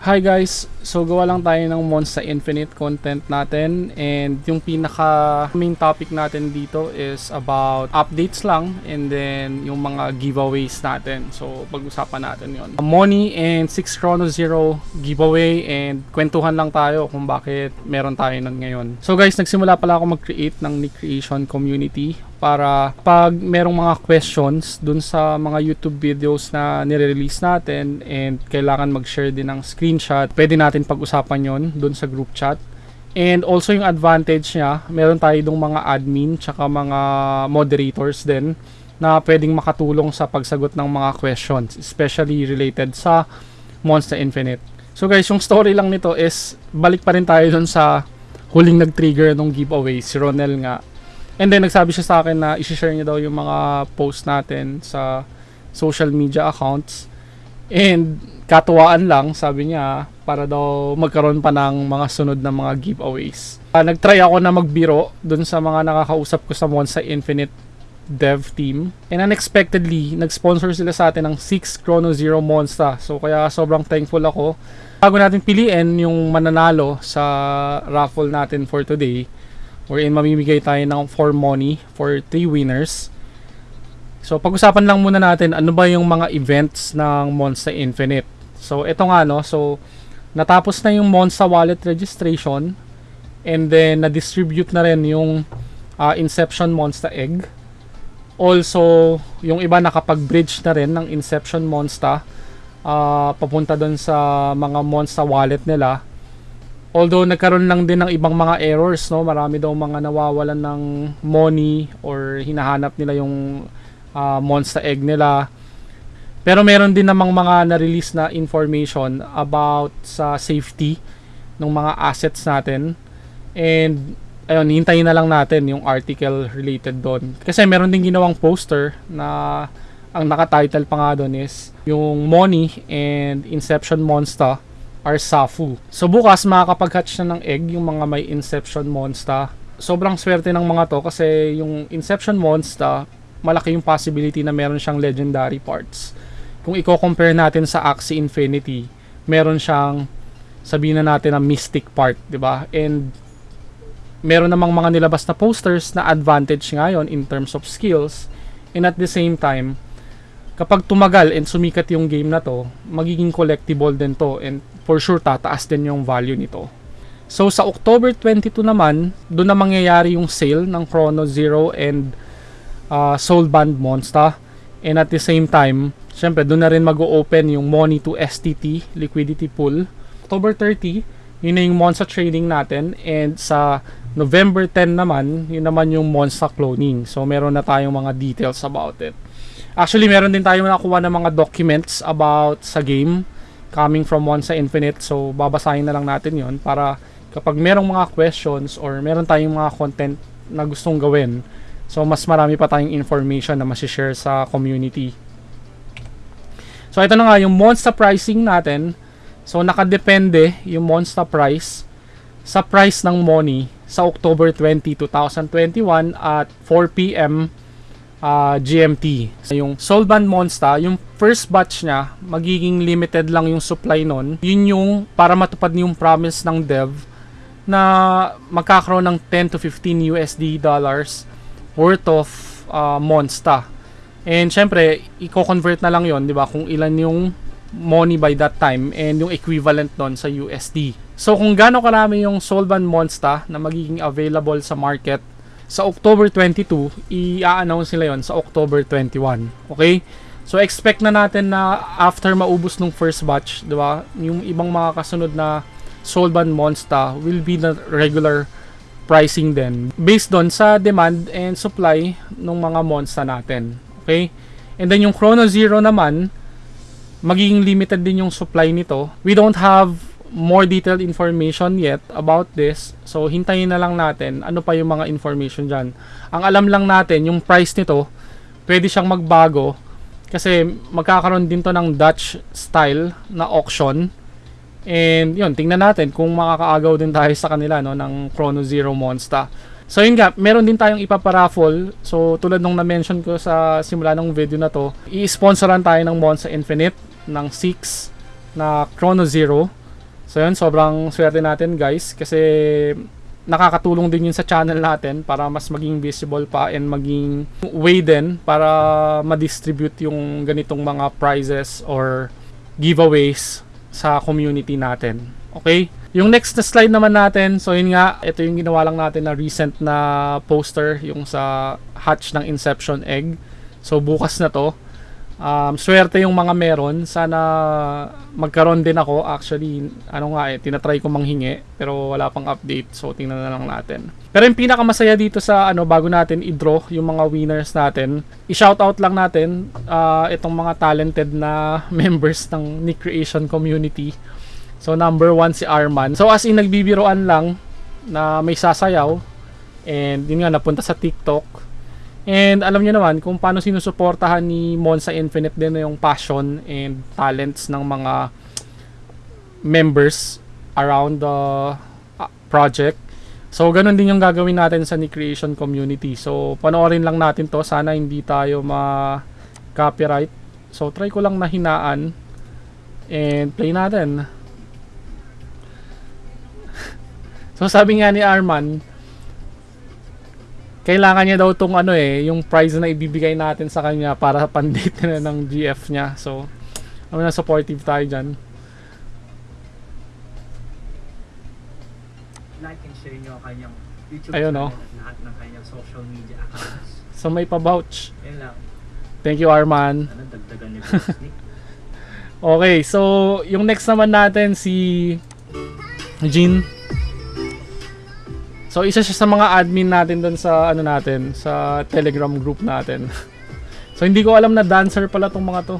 Hi guys! So gawa lang tayo ng Monster Infinite content natin and yung pinaka main topic natin dito is about updates lang and then yung mga giveaways natin. So pag-usapan natin yon. Money and 6 Chrono Zero giveaway and kwentuhan lang tayo kung bakit meron tayo nun ngayon. So guys, nagsimula pala ako mag-create ng Nick Creation community para pag merong mga questions dun sa mga YouTube videos na nire-release natin and kailangan mag-share din ng screenshot, pwede natin pag-usapan yon dun sa group chat. And also yung advantage niya, meron tayo dong mga admin tsaka mga moderators din na pwedeng makatulong sa pagsagot ng mga questions, especially related sa Monster Infinite. So guys, yung story lang nito is balik pa rin tayo dun sa huling nag-trigger ng giveaway, si Ronel nga And then nagsabi siya sa akin na i-share niya daw yung mga post natin sa social media accounts. And katuwaan lang, sabi niya, para daw magkaroon pa ng mga sunod na mga giveaways. Uh, nagtry ako na magbiro dun sa mga nakakausap ko sa Monster Infinite dev team. And unexpectedly, nag-sponsor sila sa atin ng 6 Chrono Zero Monster. So kaya sobrang thankful ako. Bago natin piliin yung mananalo sa raffle natin for today, wherein mamimigay tayo ng for money for 3 winners. So pag-usapan lang muna natin ano ba yung mga events ng Monster Infinite. So ito nga no, so natapos na yung Monster Wallet registration and then na-distribute na rin yung uh, Inception Monster Egg. Also, yung iba nakapag-bridge na rin ng Inception Monster uh, papunta doon sa mga Monster Wallet nila Although nagkaroon lang din ng ibang mga errors, no? Marami daw mga nawawalan ng money or hinahanap nila yung uh, monster egg nila. Pero meron din namang mga na-release na information about sa safety ng mga assets natin. And ayun, hintayin na lang natin yung article related doon. Kasi meron din ginawang poster na ang naka-title pa nga doon is yung Money and Inception Monster are Safu. So bukas makakapag-hatch na ng egg yung mga may Inception Monster. Sobrang swerte ng mga to kasi yung Inception Monster, malaki yung possibility na meron siyang legendary parts. Kung i-compare natin sa Axie Infinity, meron siyang sabihin na natin na mystic part, 'di ba? And meron namang mga nilabas na posters na advantage ngayon in terms of skills and at the same time kapag tumagal and sumikat yung game na to, magiging collectible din to and for sure tataas din yung value nito. So sa October 22 naman, doon na mangyayari yung sale ng Chrono Zero and uh, Soul Band Monster. And at the same time, syempre doon na rin mag-open yung Money to STT liquidity pool. October 30, yun na yung Monster trading natin and sa November 10 naman, yun naman yung Monster cloning. So meron na tayong mga details about it. Actually, meron din tayo nakuha ng mga documents about sa game coming from Monza Infinite. So, babasahin na lang natin yon para kapag merong mga questions or meron tayong mga content na gustong gawin, so mas marami pa tayong information na masishare sa community. So, ito na nga yung Monster pricing natin. So, nakadepende yung Monster price sa price ng money sa October 20, 2021 at 4 p.m uh, GMT. Yung Solband Monster, yung first batch niya, magiging limited lang yung supply nun. Yun yung para matupad yung promise ng dev na magkakaroon ng 10 to 15 USD dollars worth of uh, Monster. And syempre, i-convert na lang yon di ba? Kung ilan yung money by that time and yung equivalent nun sa USD. So kung gaano karami yung Solvan Monster na magiging available sa market sa October 22, i-announce nila yon sa October 21. Okay? So expect na natin na after maubos ng first batch, 'di ba? Yung ibang mga kasunod na Solban Monster will be the regular pricing din based on sa demand and supply ng mga monster natin. Okay? And then yung Chrono Zero naman, magiging limited din yung supply nito. We don't have more detailed information yet about this. So, hintayin na lang natin ano pa yung mga information dyan. Ang alam lang natin, yung price nito, pwede siyang magbago kasi magkakaroon din to ng Dutch style na auction. And yun, tingnan natin kung makakaagaw din tayo sa kanila no, ng Chrono Zero Monster. So yun nga, meron din tayong ipaparaffle. So tulad nung na-mention ko sa simula ng video na to, i-sponsoran tayo ng Monster Infinite ng 6 na Chrono Zero So yun, sobrang swerte natin guys kasi nakakatulong din yun sa channel natin para mas maging visible pa and maging way din para ma-distribute yung ganitong mga prizes or giveaways sa community natin. Okay? Yung next na slide naman natin, so yun nga, ito yung ginawa lang natin na recent na poster, yung sa hatch ng Inception Egg. So bukas na to. Um, swerte yung mga meron. Sana magkaroon din ako. Actually, ano nga eh, tinatry ko manghingi. Pero wala pang update. So, tingnan na lang natin. Pero yung pinakamasaya dito sa ano, bago natin i-draw yung mga winners natin, i-shoutout lang natin uh, itong mga talented na members ng Nick Creation community. So, number one si Arman. So, as in, nagbibiroan lang na may sasayaw. And yun nga, napunta sa TikTok. And alam niyo naman kung paano sinusuportahan ni Monza Infinite din yung passion and talents ng mga members around the uh, project. So, ganun din yung gagawin natin sa Ni Creation community. So, panoorin lang natin to. Sana hindi tayo ma-copyright. So, try ko lang na hinaan. And play natin. so, sabi nga ni Arman, kailangan niya daw tong ano eh, yung prize na ibibigay natin sa kanya para pandate na ng GF niya. So, ano na supportive tayo dyan. Like and share nyo ang kanyang YouTube Ayun, channel oh. at lahat ng kanyang social media accounts. So, may pa-vouch. Lang. Thank you, Arman. Ano, dagdagan niyo po Nick. Okay, so, yung next naman natin, si Jean. So, isa siya sa mga admin natin doon sa, ano natin, sa Telegram group natin. so, hindi ko alam na dancer pala tong mga to.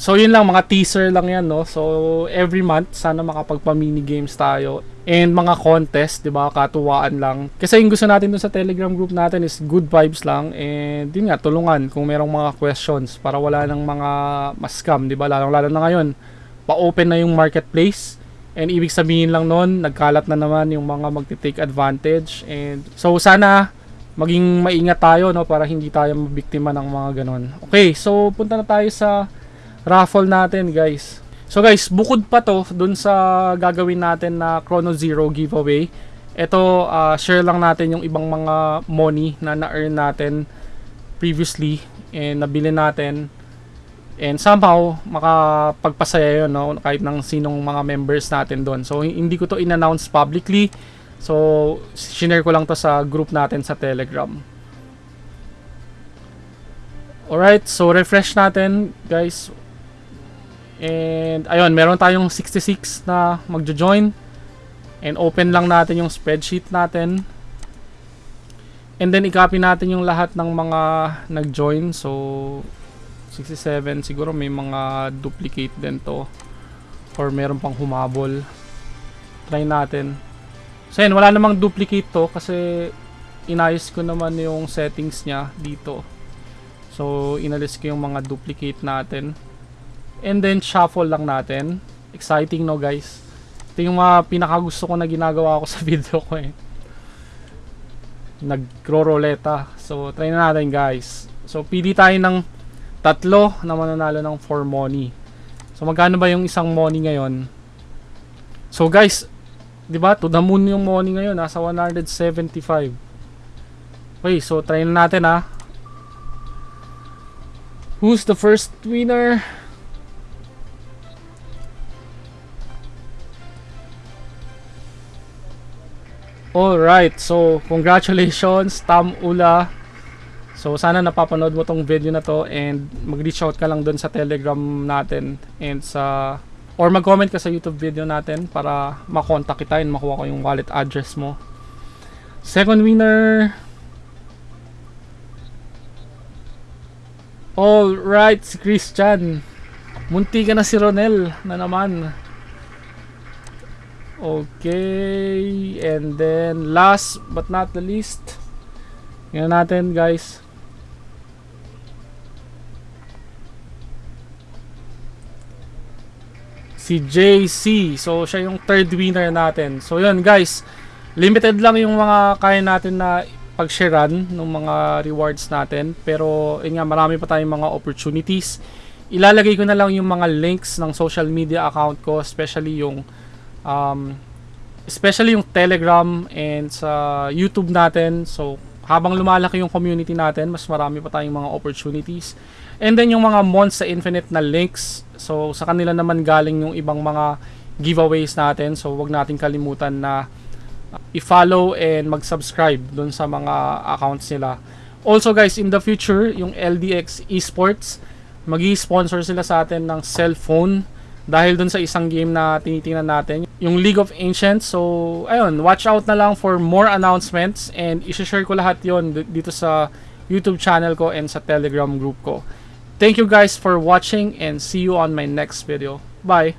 So, yun lang, mga teaser lang yan, no? So, every month, sana makapagpa-mini games tayo. And mga contest, di ba? Katuwaan lang. Kasi yung gusto natin dun sa Telegram group natin is good vibes lang. And yun nga, tulungan kung merong mga questions para wala nang mga mascam, di ba? Lalong-lalo na ngayon, pa-open na yung marketplace. And ibig sabihin lang nun, nagkalat na naman yung mga magti-take advantage. And so, sana maging maingat tayo, no? Para hindi tayo mabiktima ng mga ganon. Okay, so punta na tayo sa raffle natin guys. So guys, bukod pa to dun sa gagawin natin na Chrono Zero giveaway. Ito, uh, share lang natin yung ibang mga money na na-earn natin previously and nabili natin. And somehow, makapagpasaya yun, no? kahit ng sinong mga members natin doon. So, hindi ko to in-announce publicly. So, share ko lang to sa group natin sa Telegram. Alright, so refresh natin, guys. And ayun, meron tayong 66 na magjo-join. And open lang natin yung spreadsheet natin. And then i-copy natin yung lahat ng mga nag-join. So 67 siguro may mga duplicate din to. Or meron pang humabol. Try natin. So yun, wala namang duplicate to kasi inayos ko naman yung settings niya dito. So inalis ko yung mga duplicate natin. And then, shuffle lang natin. Exciting, no, guys? Ito yung mga pinakagusto ko na ginagawa ko sa video ko, eh. Nagro-roleta. So, try na natin, guys. So, pili tayo ng tatlo na mananalo ng 4 money. So, magkano ba yung isang money ngayon? So, guys, di ba? To the moon yung money ngayon. Nasa 175. Okay, so, try na natin, ha. Who's the first winner? Alright, so congratulations Tam Ula. So sana napapanood mo tong video na to and mag-reach out ka lang dun sa Telegram natin and sa or mag-comment ka sa YouTube video natin para makontak kita and makuha ko yung wallet address mo. Second winner. Alright, si Christian. Munti ka na si Ronel na naman. Okay, and then last but not the least, yan natin guys. Si JC. So, siya yung third winner natin. So, yun guys. Limited lang yung mga kaya natin na pag-sharean ng mga rewards natin. Pero, yun nga, marami pa tayong mga opportunities. ilalagay ko na lang yung mga links ng social media account ko, especially yung um, especially yung Telegram and sa YouTube natin. So, habang lumalaki yung community natin, mas marami pa tayong mga opportunities. And then yung mga Monster Infinite na links. So, sa kanila naman galing yung ibang mga giveaways natin. So, wag natin kalimutan na uh, i-follow and mag-subscribe dun sa mga accounts nila. Also guys, in the future, yung LDX Esports, magi sponsor sila sa atin ng cellphone dahil dun sa isang game na tinitingnan natin, yung League of Ancients. So, ayun, watch out na lang for more announcements and i-share ko lahat yon dito sa YouTube channel ko and sa Telegram group ko. Thank you guys for watching and see you on my next video. Bye!